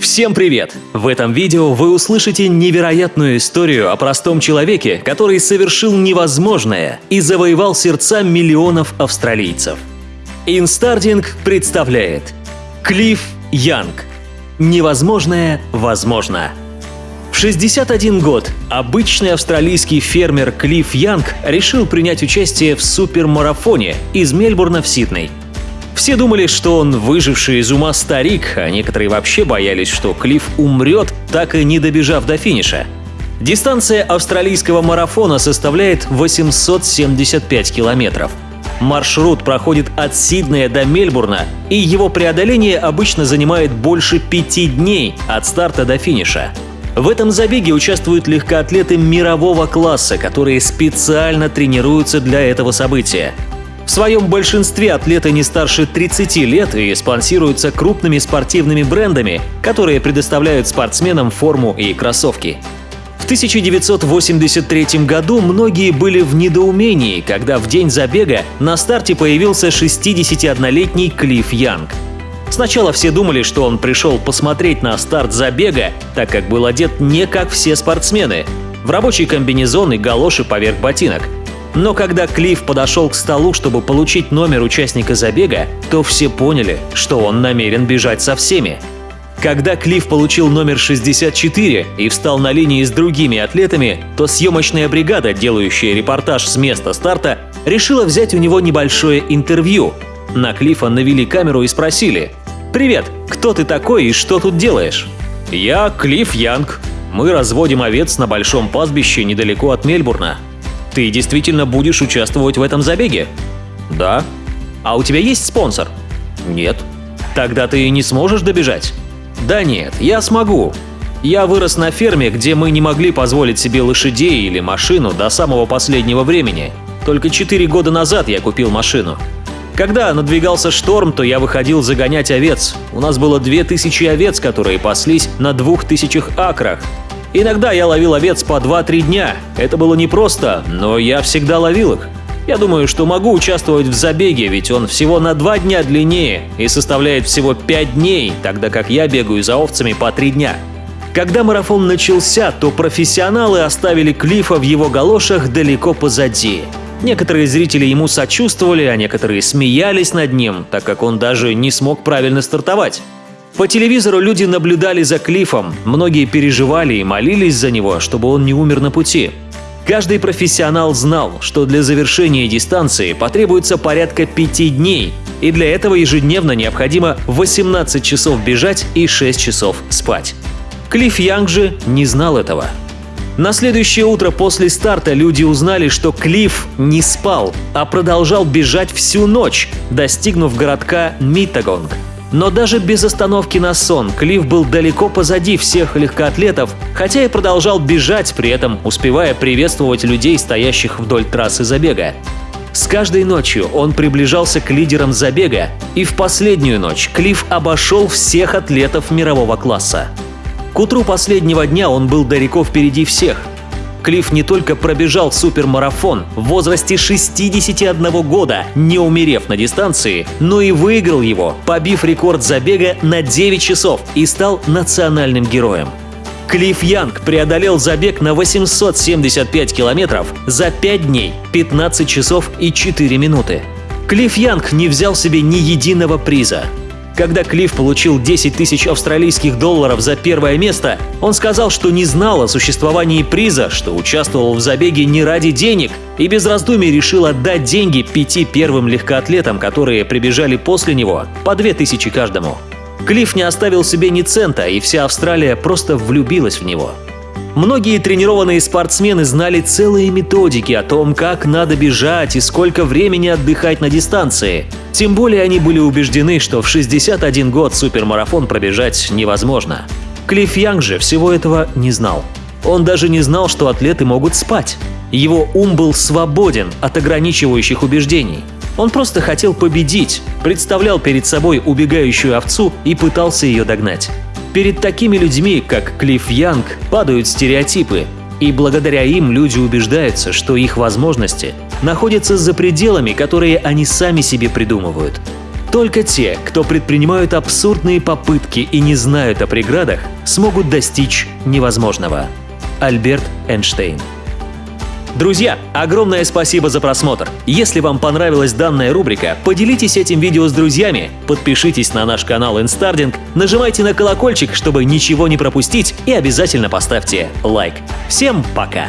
Всем привет! В этом видео вы услышите невероятную историю о простом человеке, который совершил невозможное и завоевал сердца миллионов австралийцев. Инстардинг представляет Клифф Янг. Невозможное возможно. В 61 год обычный австралийский фермер Клифф Янг решил принять участие в супермарафоне из Мельбурна в Сидней – все думали, что он выживший из ума старик, а некоторые вообще боялись, что Клифф умрет, так и не добежав до финиша. Дистанция австралийского марафона составляет 875 километров. Маршрут проходит от Сиднея до Мельбурна, и его преодоление обычно занимает больше пяти дней от старта до финиша. В этом забеге участвуют легкоатлеты мирового класса, которые специально тренируются для этого события. В своем большинстве атлеты не старше 30 лет и спонсируются крупными спортивными брендами, которые предоставляют спортсменам форму и кроссовки. В 1983 году многие были в недоумении, когда в день забега на старте появился 61-летний Клифф Янг. Сначала все думали, что он пришел посмотреть на старт забега, так как был одет не как все спортсмены, в рабочий комбинезон и галоши поверх ботинок – но когда Клифф подошел к столу, чтобы получить номер участника забега, то все поняли, что он намерен бежать со всеми. Когда Клифф получил номер 64 и встал на линии с другими атлетами, то съемочная бригада, делающая репортаж с места старта, решила взять у него небольшое интервью. На Клиффа навели камеру и спросили «Привет, кто ты такой и что тут делаешь?» «Я Клифф Янг. Мы разводим овец на большом пастбище недалеко от Мельбурна. Ты действительно будешь участвовать в этом забеге? Да. А у тебя есть спонсор? Нет. Тогда ты не сможешь добежать? Да нет, я смогу. Я вырос на ферме, где мы не могли позволить себе лошадей или машину до самого последнего времени. Только четыре года назад я купил машину. Когда надвигался шторм, то я выходил загонять овец. У нас было две тысячи овец, которые паслись на двух тысячах акрах. Иногда я ловил овец по 2-3 дня. Это было непросто, но я всегда ловил их. Я думаю, что могу участвовать в забеге, ведь он всего на 2 дня длиннее и составляет всего 5 дней, тогда как я бегаю за овцами по 3 дня. Когда марафон начался, то профессионалы оставили Клифа в его галошах далеко позади. Некоторые зрители ему сочувствовали, а некоторые смеялись над ним, так как он даже не смог правильно стартовать. По телевизору люди наблюдали за Клифом, многие переживали и молились за него, чтобы он не умер на пути. Каждый профессионал знал, что для завершения дистанции потребуется порядка пяти дней, и для этого ежедневно необходимо 18 часов бежать и 6 часов спать. Клифф Янг же не знал этого. На следующее утро после старта люди узнали, что Клифф не спал, а продолжал бежать всю ночь, достигнув городка Миттагонг – но даже без остановки на сон Клифф был далеко позади всех легкоатлетов, хотя и продолжал бежать, при этом успевая приветствовать людей, стоящих вдоль трассы забега. С каждой ночью он приближался к лидерам забега, и в последнюю ночь Клифф обошел всех атлетов мирового класса. К утру последнего дня он был далеко впереди всех, Клифф не только пробежал супермарафон в возрасте 61 года, не умерев на дистанции, но и выиграл его, побив рекорд забега на 9 часов и стал национальным героем. Клифф Янг преодолел забег на 875 километров за 5 дней, 15 часов и 4 минуты. Клифф Янг не взял себе ни единого приза, когда Клифф получил 10 тысяч австралийских долларов за первое место, он сказал, что не знал о существовании приза, что участвовал в забеге не ради денег и без раздумий решил отдать деньги пяти первым легкоатлетам, которые прибежали после него, по 2 тысячи каждому. Клифф не оставил себе ни цента, и вся Австралия просто влюбилась в него. Многие тренированные спортсмены знали целые методики о том, как надо бежать и сколько времени отдыхать на дистанции. Тем более они были убеждены, что в 61 год супермарафон пробежать невозможно. Клифф Янг же всего этого не знал. Он даже не знал, что атлеты могут спать. Его ум был свободен от ограничивающих убеждений. Он просто хотел победить, представлял перед собой убегающую овцу и пытался ее догнать. Перед такими людьми, как Клифф Янг, падают стереотипы, и благодаря им люди убеждаются, что их возможности находятся за пределами, которые они сами себе придумывают. Только те, кто предпринимают абсурдные попытки и не знают о преградах, смогут достичь невозможного. Альберт Эйнштейн Друзья, огромное спасибо за просмотр. Если вам понравилась данная рубрика, поделитесь этим видео с друзьями, подпишитесь на наш канал Инстардинг, нажимайте на колокольчик, чтобы ничего не пропустить и обязательно поставьте лайк. Всем пока!